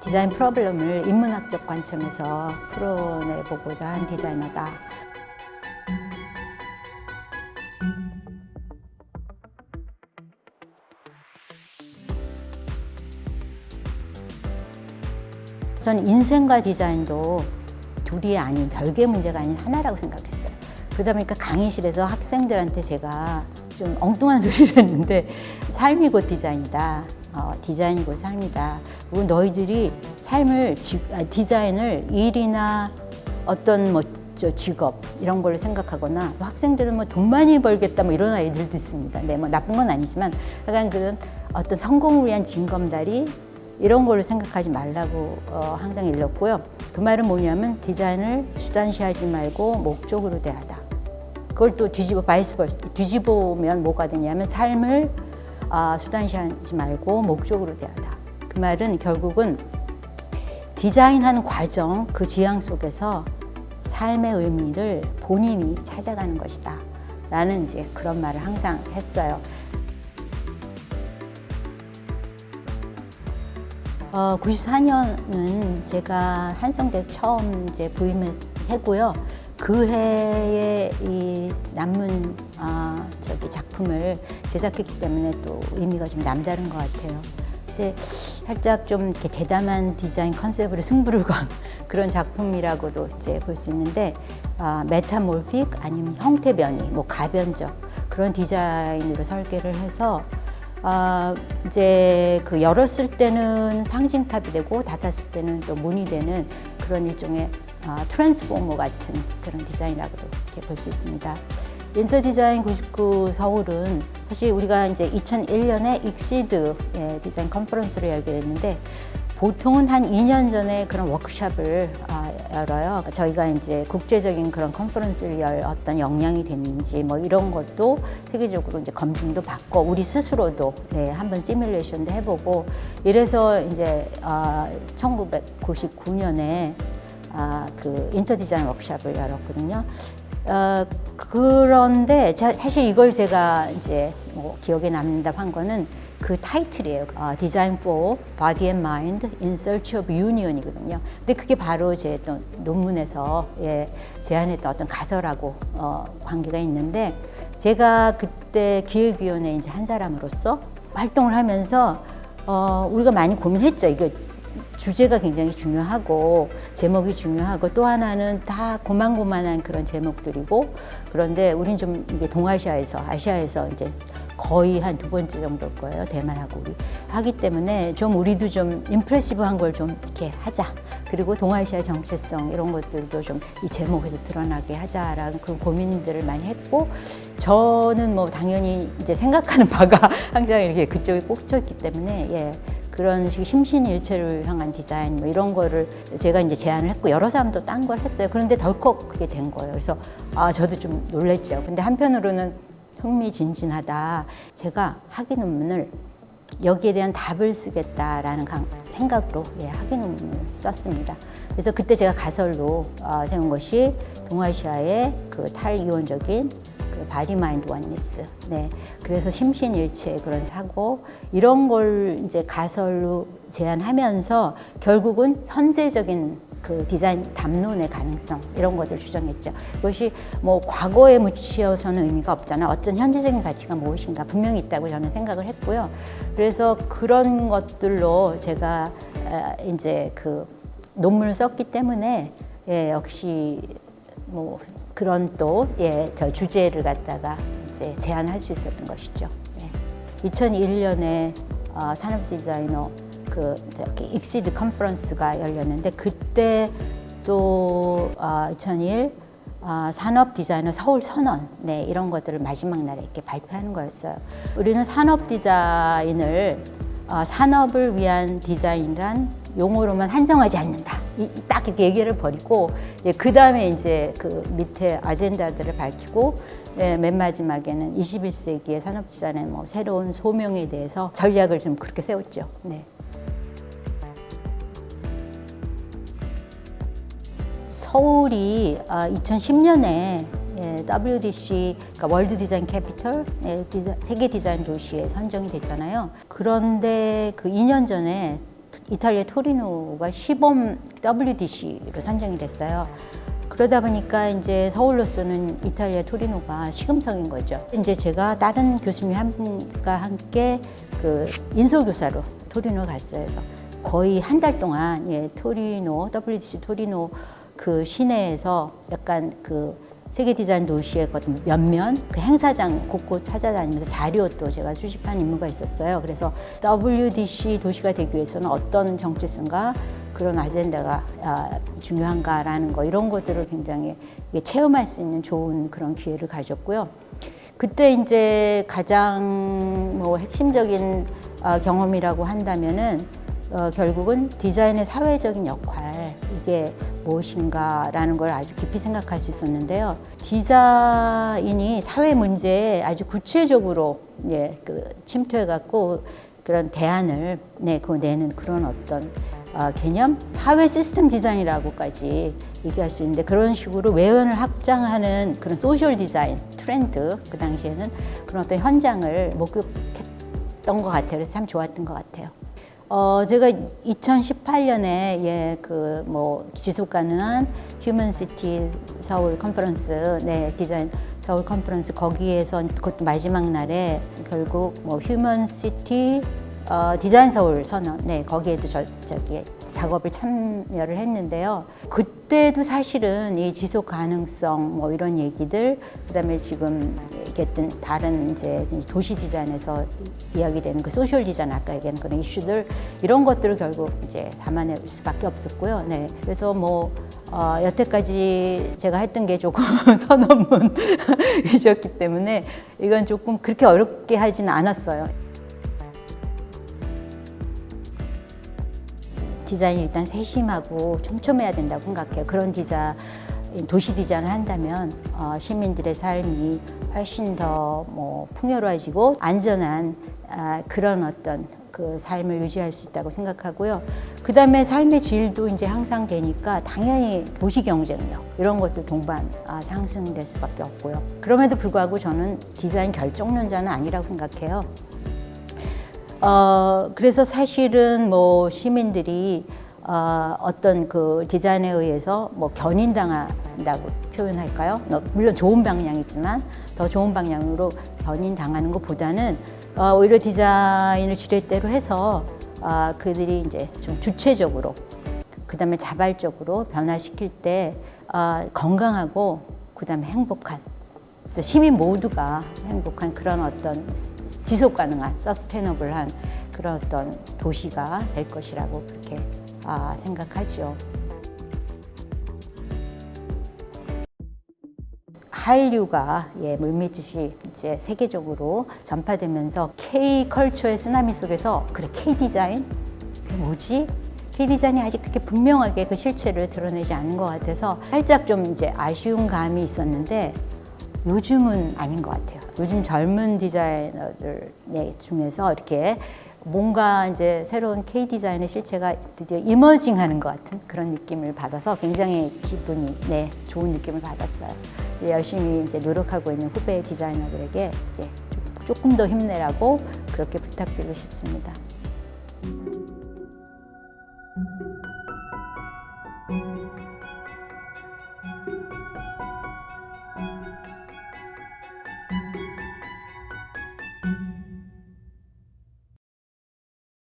디자인 프로블럼을 인문학적 관점에서 풀어내보고자 한 디자이너다. 저는 인생과 디자인도 둘이 아닌 별개 문제가 아닌 하나라고 생각했어요. 그러다 보니까 강의실에서 학생들한테 제가 좀 엉뚱한 소리를 했는데 삶이 곧 디자인이다. 어, 디자인이 곧 삶이다. 그리고 너희들이 삶을 지- 아, 디자인을 일이나 어떤 뭐저 직업 이런 걸 생각하거나 또 학생들은 뭐 돈 많이 벌겠다 뭐 이런 아이들도 있습니다. 네, 뭐 나쁜 건 아니지만 약간 그런 어떤 성공을 위한 징검다리 이런 걸로 생각하지 말라고 어, 항상 일렀고요. 그 말은 뭐냐면 디자인을 수단시하지 말고 목적으로 대하다. 그걸 또 뒤집어 vice versa 뒤집으면 뭐가 되냐면 삶을 아, 수단시하지 말고 목적으로 대하다. 그 말은 결국은 디자인하는 과정 그 지향 속에서 삶의 의미를 본인이 찾아가는 것이다. 라는 이제 그런 말을 항상 했어요. 어, 94년은 제가 한성대 처음 이제 부임했고요. 그 해에 이 남문 아, 저기 작품을 제작했기 때문에 또 의미가 좀 남다른 것 같아요. 근데 살짝 좀 이렇게 대담한 디자인 컨셉으로 승부를 건 그런 작품이라고도 이제 볼 수 있는데 아, metamorphic 아니면 형태 변이, 뭐 가변적 그런 디자인으로 설계를 해서 아, 이제 그 열었을 때는 상징탑이 되고 닫았을 때는 또 문이 되는 그런 일종의 아, 트랜스포머 같은 그런 디자인이라고도 이렇게 볼 수 있습니다. Interdesign 99 서울은 사실 우리가 이제 2001년에 ICSID 예, 디자인 컨퍼런스를 열게 됐는데 보통은 한 2년 전에 그런 워크숍을 아, 열어요. 저희가 이제 국제적인 그런 컨퍼런스를 열 어떤 역량이 됐는지 뭐 이런 것도 세계적으로 이제 검증도 받고 우리 스스로도 네, 한번 시뮬레이션도 해보고 이래서 이제 아, 1999년에 아, 그 인터 디자인 워크숍을 열었거든요. 어, 그런데 자, 사실 이걸 제가 이제 뭐 기억에 남는다고 한 거는 그 타이틀이에요. 어, Design for Body and Mind in Search of Union이거든요. 근데 그게 바로 제 또 논문에서 예, 제안했던 어떤 가설하고 어, 관계가 있는데 제가 그때 기획위원회 이제 한 사람으로서 활동을 하면서 어, 우리가 많이 고민했죠. 이거 주제가 굉장히 중요하고 제목이 중요하고 또 하나는 다 고만고만한 그런 제목들이고 그런데 우린 좀 이게 동아시아에서 아시아에서 이제 거의 한 두 번째 정도일 거예요 대만하고 우리 하기 때문에 좀 우리도 좀 임프레시브한 걸 좀 이렇게 하자 그리고 동아시아 정체성 이런 것들도 좀 이 제목에서 드러나게 하자라는 그런 고민들을 많이 했고 저는 뭐 당연히 이제 생각하는 바가 항상 이렇게 그쪽에 꽂혀 있기 때문에 예. 그런 식 심신일체를 향한 디자인 뭐 이런 거를 제가 이제 제안을 했고 여러 사람도 딴 걸 했어요. 그런데 덜컥 그게 된 거예요. 그래서 아 저도 좀 놀랬죠. 근데 한편으로는 흥미진진하다. 제가 학위 논문을 여기에 대한 답을 쓰겠다라는 강- 생각으로 예, 학위 논문을 썼습니다. 그래서 그때 제가 가설로 어, 세운 것이 동아시아의 그 탈이원적인 그 body mind oneness. 네. 그래서 심신일체 그런 사고 이런 걸 이제 가설로 제안하면서 결국은 현재적인 그 디자인 담론의 가능성 이런 것들 주장했죠. 그것이 뭐 과거에 묻히어서는 의미가 없잖아. 어떤 현재적인 가치가 무엇인가 분명히 있다고 저는 생각을 했고요. 그래서 그런 것들로 제가 아, 이제 그 논문을 썼기 때문에 예, 역시 뭐 그런 또 예, 저 주제를 갖다가 이제 제안할 수 있었던 것이죠. 예. 2001년에 어, 산업 디자이너 그 저기 ICSID 컨퍼런스가 열렸는데 그때 또 어, 2001 어, 산업 디자이너 서울 선언 네, 이런 것들을 마지막 날에 이렇게 발표하는 거였어요. 우리는 산업 디자인을 어, 산업을 위한 디자인이란 용어로만 한정하지 않는다. 이, 이딱 이렇게 얘기를 버리고 예, 그 다음에 이제 그 밑에 아젠다들을 밝히고 예, 맨 마지막에는 21세기의 산업 디자인의 뭐 새로운 소명에 대해서 전략을 좀 그렇게 세웠죠. 네. 서울이 2010년에 WDC, 그러니까 World Design Capital, 예, 세계 디자인 도시에 선정이 됐잖아요. 그런데 그 2년 전에 이탈리아 토리노가 시범 WDC로 선정이 됐어요. 그러다 보니까 이제 서울로서는 이탈리아 토리노가 시금석인 거죠. 이제 제가 다른 교수님 한 분과 함께 그 인솔교사로 토리노 갔어요. 그래서 거의 한 달 동안 예, 토리노 WDC 토리노 그 시내에서 약간 그 세계 디자인 면면 그 행사장 곳곳 찾아다니면서 자료도 제가 수집한 임무가 있었어요. 그래서 WDC 도시가 되기 위해서는 어떤 정체성과 그런 아젠다가 아, 중요한가라는 거 이런 것들을 굉장히 체험할 수 있는 좋은 그런 기회를 가졌고요. 그때 이제 가장 뭐 핵심적인 아, 경험이라고 한다면은 어, 결국은 디자인의 사회적인 역할 이게 무엇인가라는 걸 아주 깊이 생각할 수 있었는데요. 디자인이 사회 문제에 아주 구체적으로 예, 그 침투해 갖고 그런 대안을 네, 그 내는 그런 어떤 어, 개념 사회 시스템 디자인이라고까지 얘기할 수 있는데 그런 식으로 외연을 확장하는 그런 social design 트렌드 그 당시에는 그런 어떤 현장을 목격했던 것 같아요. 그래서 참 좋았던 것 같아요. 어, 제가 2018년에 예, 그 뭐 지속 가능한 human city 서울 컨퍼런스, 네, 디자인 서울 컨퍼런스 거기에서 그것도 마지막 날에 결국 뭐 human city 어, 디자인 서울 선언, 네, 거기에도 저, 저기 작업을 참여를 했는데요. 그때도 사실은 이 지속 가능성 뭐 이런 얘기들, 그다음에 지금 얘기했던 다른 이제 도시 디자인에서 이야기되는 그 소셜 디자인 아까 얘기한 그런 이슈들 이런 것들을 결국 이제 담아낼 수밖에 없었고요. 네, 그래서 뭐 어, 여태까지 제가 했던 게 조금 선언문이셨기 때문에 이건 조금 그렇게 어렵게 하지는 않았어요. 디자인이 일단 세심하고 촘촘해야 된다고 생각해요. 그런 디자인, 도시 디자인을 한다면 어, 시민들의 삶이 훨씬 더 뭐 풍요로워지고 안전한 아, 그런 어떤 그 삶을 유지할 수 있다고 생각하고요. 그 다음에 삶의 질도 이제 향상되니까 당연히 도시 경쟁력 이런 것도 동반 아, 상승될 수밖에 없고요. 그럼에도 불구하고 저는 디자인 결정론자는 아니라고 생각해요. 어, 그래서 사실은 뭐 시민들이 어, 어떤 그 디자인에 의해서 뭐 견인당한다고 표현할까요? 뭐 물론 좋은 방향이지만 더 좋은 방향으로 견인당하는 것보다는 어, 오히려 디자인을 지렛대로 해서 어, 그들이 이제 좀 주체적으로 그 다음에 자발적으로 변화시킬 때 어, 건강하고 그 다음에 행복한 그래서 시민 모두가 행복한 그런 어떤 지속 가능한 서스테너블한 그런 어떤 도시가 될 것이라고 그렇게 아, 생각하죠. 한류가 예, 물밀듯이 이제 세계적으로 전파되면서 K 컬처의 쓰나미 속에서 그래 K 디자인 그게 뭐지? K 디자인이 아직 그렇게 분명하게 그 실체를 드러내지 않는 것 같아서 살짝 좀 이제 아쉬운 감이 있었는데 요즘은 아닌 것 같아요. 요즘 젊은 디자이너들 네, 중에서 이렇게 뭔가 이제 새로운 K 디자인의 실체가 드디어 이머징 하는 것 같은 그런 느낌을 받아서 굉장히 기분이 네, 좋은 느낌을 받았어요. 열심히 이제 노력하고 있는 후배 디자이너들에게 이제 조금 더 힘내라고 그렇게 부탁드리고 싶습니다.